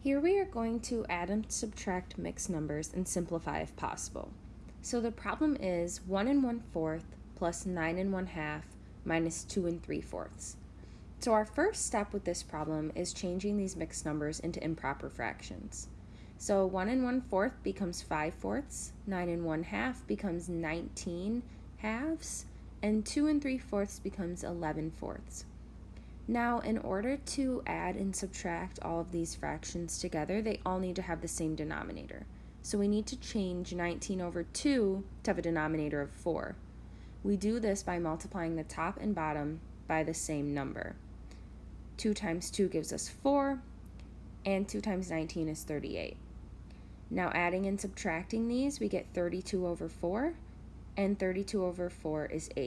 Here we are going to add and subtract mixed numbers and simplify if possible. So the problem is 1 and 1 fourth plus 9 and 1 half minus 2 and 3 fourths. So our first step with this problem is changing these mixed numbers into improper fractions. So 1 and 1 fourth becomes 5 fourths, 9 and 1 half becomes 19 halves, and 2 and 3 fourths becomes 11 fourths. Now, in order to add and subtract all of these fractions together, they all need to have the same denominator. So we need to change 19 over 2 to have a denominator of 4. We do this by multiplying the top and bottom by the same number. 2 times 2 gives us 4, and 2 times 19 is 38. Now adding and subtracting these, we get 32 over 4, and 32 over 4 is 8.